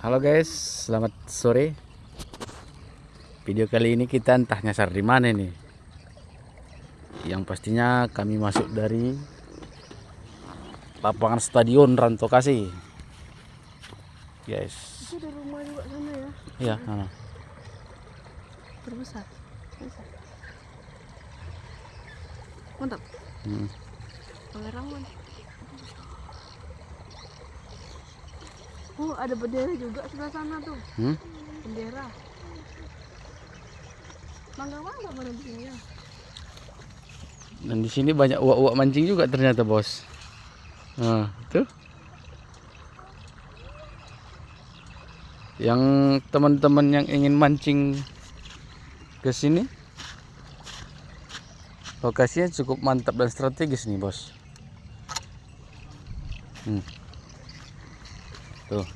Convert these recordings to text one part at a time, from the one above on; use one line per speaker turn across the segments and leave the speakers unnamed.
Halo guys, selamat sore. Video kali ini kita entah nyasar di mana nih. Yang pastinya kami masuk dari lapangan stadion Rantokasi. Guys.
Itu ada rumah juga sana ya,
Iya, sana.
terbesar. Besar. Mantap.
Hmm.
Pangeran Oh, ada bendera juga sebelah sana tuh.
Hmm?
Bendera. Mangga-mangga mana ya?
Dan di sini banyak uak-uak mancing juga ternyata, Bos. Nah, itu. Yang teman-teman yang ingin mancing ke sini lokasinya cukup mantap dan strategis nih, Bos. Hmm. Tuh.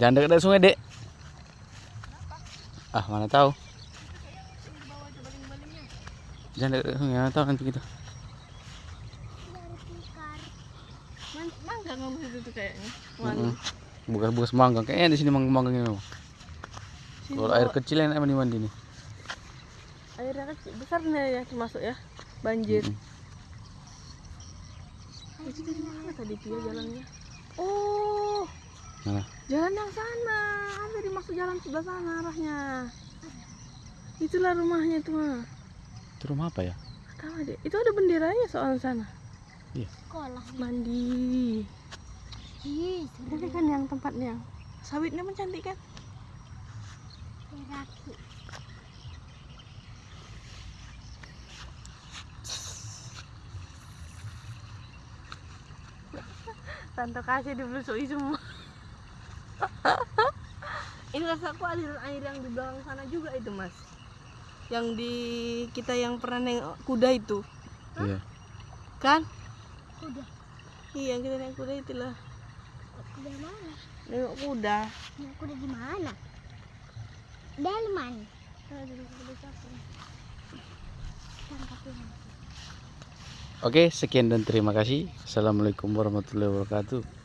Jangan dekat sungai, Dek. Ah, mana tahu. Jangan dekat sungai, mana tahu nanti kita.
Mangga nggak di situ kayaknya.
Mm-mm. Bekas-bekas mangga, kayaknya di sini mangga-mangganya memang.
Sini
Kalau air kecil enak mandi mandi nih.
Airnya kecil besar nih ya masuk ya banjir.
Mm-mm.
itu dari mana tadi dia jalannya? Oh
Mana?
jalan yang sana. Ada di masuk jalan sebelah sana arahnya. Itulah rumahnya itu mah
Itu rumah apa ya?
tahu deh. Itu ada benderanya soal sana.
Iya.
sekolah.
Mandi.
Ih
kan yang tempatnya. Sawitnya pun cantik kan tante kasih dibelusui semua. Ini rasaku aliran air yang di belakang sana juga itu mas. Yang di kita yang pernah nengok kuda itu.
Iya.
kan?
Kuda.
Iya kita naik kuda itulah.
Kuda mana?
Nengok kuda.
Nah, kuda di mana? Delman.
Nah, di kuda capung.
tangkap ini
Oke, sekian dan terima kasih. Assalamualaikum warahmatullahi wabarakatuh.